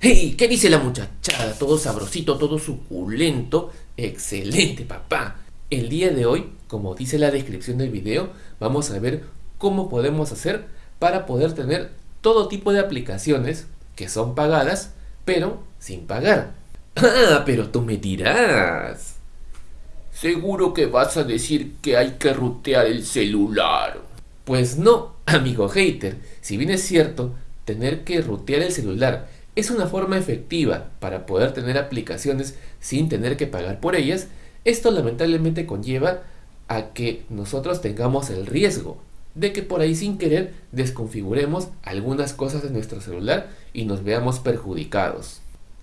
¡Hey! ¿Qué dice la muchachada? Todo sabrosito, todo suculento. Excelente, papá. El día de hoy, como dice la descripción del video, vamos a ver cómo podemos hacer para poder tener todo tipo de aplicaciones que son pagadas, pero sin pagar. Ah, pero tú me dirás. Seguro que vas a decir que hay que rutear el celular. Pues no, amigo hater. Si bien es cierto, tener que rutear el celular es una forma efectiva para poder tener aplicaciones sin tener que pagar por ellas, esto lamentablemente conlleva a que nosotros tengamos el riesgo de que por ahí sin querer desconfiguremos algunas cosas de nuestro celular y nos veamos perjudicados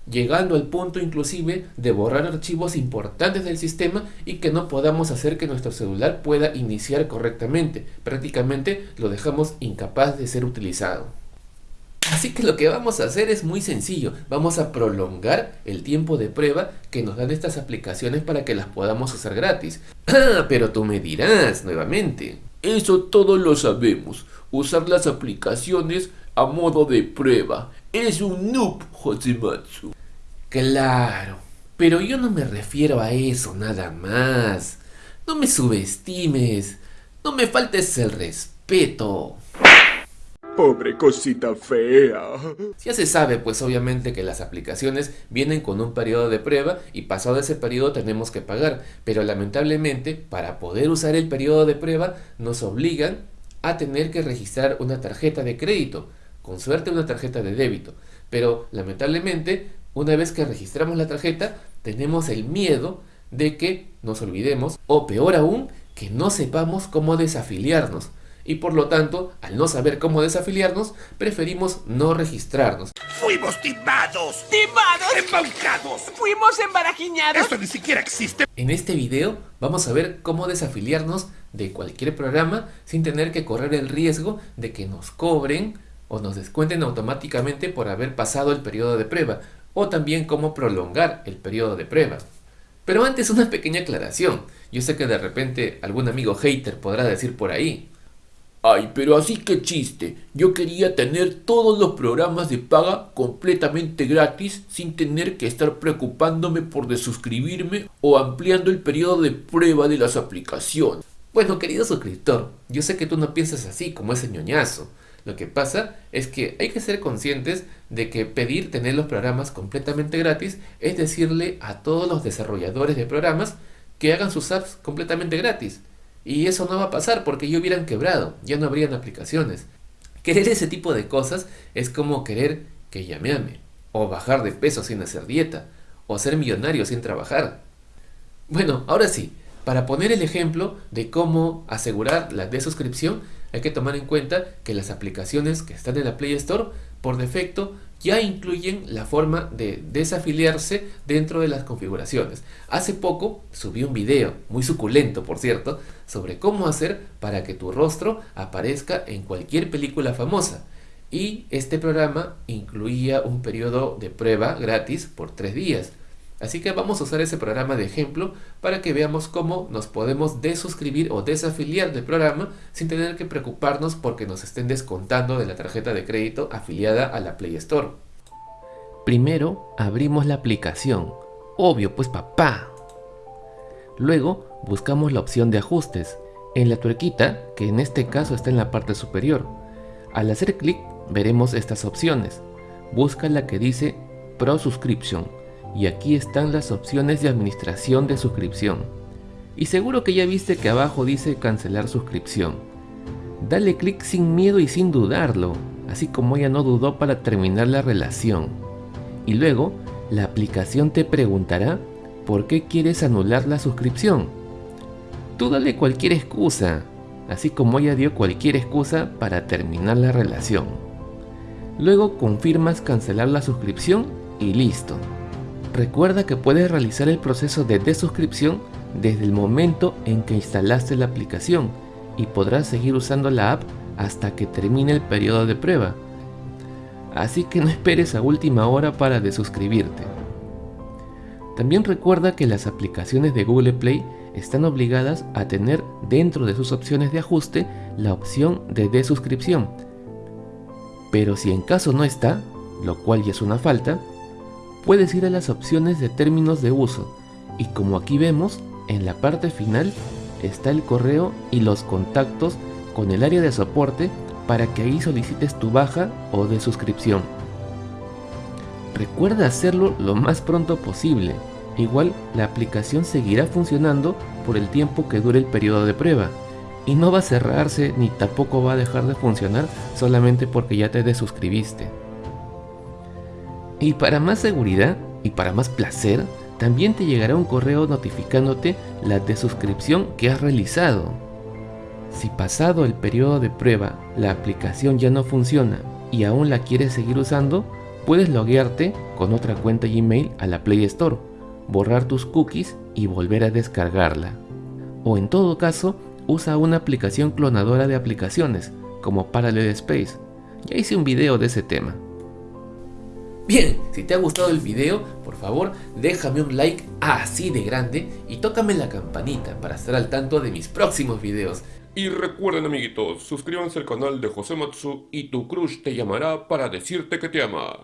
llegando al punto inclusive de borrar archivos importantes del sistema y que no podamos hacer que nuestro celular pueda iniciar correctamente. Prácticamente lo dejamos incapaz de ser utilizado. Así que lo que vamos a hacer es muy sencillo, vamos a prolongar el tiempo de prueba que nos dan estas aplicaciones para que las podamos usar gratis. Ah, pero tú me dirás nuevamente. Eso todos lo sabemos, usar las aplicaciones a modo de prueba. Es un noob, Josematsu. Claro, pero yo no me refiero a eso nada más. No me subestimes, no me faltes el respeto. Pobre cosita fea. Ya se sabe pues obviamente que las aplicaciones vienen con un periodo de prueba y pasado ese periodo tenemos que pagar, pero lamentablemente para poder usar el periodo de prueba nos obligan a tener que registrar una tarjeta de crédito, con suerte una tarjeta de débito, pero lamentablemente una vez que registramos la tarjeta tenemos el miedo de que nos olvidemos o peor aún que no sepamos cómo desafiliarnos y por lo tanto, al no saber cómo desafiliarnos, preferimos no registrarnos. ¡Fuimos timados! ¡Timados! ¡Embaucados! ¡Fuimos embarajiñados! ¡Eso ni siquiera existe! En este video vamos a ver cómo desafiliarnos de cualquier programa sin tener que correr el riesgo de que nos cobren o nos descuenten automáticamente por haber pasado el periodo de prueba o también cómo prolongar el periodo de prueba. Pero antes una pequeña aclaración. Yo sé que de repente algún amigo hater podrá decir por ahí, Ay, pero así que chiste. Yo quería tener todos los programas de paga completamente gratis sin tener que estar preocupándome por desuscribirme o ampliando el periodo de prueba de las aplicaciones. Bueno, querido suscriptor, yo sé que tú no piensas así como ese ñoñazo. Lo que pasa es que hay que ser conscientes de que pedir tener los programas completamente gratis es decirle a todos los desarrolladores de programas que hagan sus apps completamente gratis. Y eso no va a pasar porque ya hubieran quebrado, ya no habrían aplicaciones. Querer ese tipo de cosas es como querer que llame ame, o bajar de peso sin hacer dieta, o ser millonario sin trabajar. Bueno, ahora sí, para poner el ejemplo de cómo asegurar la desuscripción, hay que tomar en cuenta que las aplicaciones que están en la Play Store por defecto ya incluyen la forma de desafiliarse dentro de las configuraciones. Hace poco subí un video, muy suculento por cierto, sobre cómo hacer para que tu rostro aparezca en cualquier película famosa. Y este programa incluía un periodo de prueba gratis por tres días. Así que vamos a usar ese programa de ejemplo para que veamos cómo nos podemos desuscribir o desafiliar del programa sin tener que preocuparnos porque nos estén descontando de la tarjeta de crédito afiliada a la Play Store. Primero abrimos la aplicación, obvio pues papá. Luego buscamos la opción de ajustes, en la tuerquita que en este caso está en la parte superior. Al hacer clic veremos estas opciones. Busca la que dice Pro Subscription y aquí están las opciones de administración de suscripción. Y seguro que ya viste que abajo dice cancelar suscripción. Dale clic sin miedo y sin dudarlo, así como ella no dudó para terminar la relación. Y luego, la aplicación te preguntará por qué quieres anular la suscripción. Tú dale cualquier excusa, así como ella dio cualquier excusa para terminar la relación. Luego confirmas cancelar la suscripción y listo. Recuerda que puedes realizar el proceso de desuscripción desde el momento en que instalaste la aplicación y podrás seguir usando la app hasta que termine el periodo de prueba. Así que no esperes a última hora para desuscribirte. También recuerda que las aplicaciones de Google Play están obligadas a tener dentro de sus opciones de ajuste la opción de desuscripción. Pero si en caso no está, lo cual ya es una falta, puedes ir a las opciones de términos de uso y como aquí vemos, en la parte final está el correo y los contactos con el área de soporte para que ahí solicites tu baja o de suscripción. Recuerda hacerlo lo más pronto posible, igual la aplicación seguirá funcionando por el tiempo que dure el periodo de prueba y no va a cerrarse ni tampoco va a dejar de funcionar solamente porque ya te desuscribiste. Y para más seguridad y para más placer, también te llegará un correo notificándote la desuscripción que has realizado. Si pasado el periodo de prueba la aplicación ya no funciona y aún la quieres seguir usando, puedes loguearte con otra cuenta Gmail a la Play Store, borrar tus cookies y volver a descargarla. O en todo caso, usa una aplicación clonadora de aplicaciones, como Parallel Space. Ya hice un video de ese tema. Bien, si te ha gustado el video, por favor déjame un like así de grande y tócame la campanita para estar al tanto de mis próximos videos. Y recuerden amiguitos, suscríbanse al canal de José Matsu y tu crush te llamará para decirte que te ama.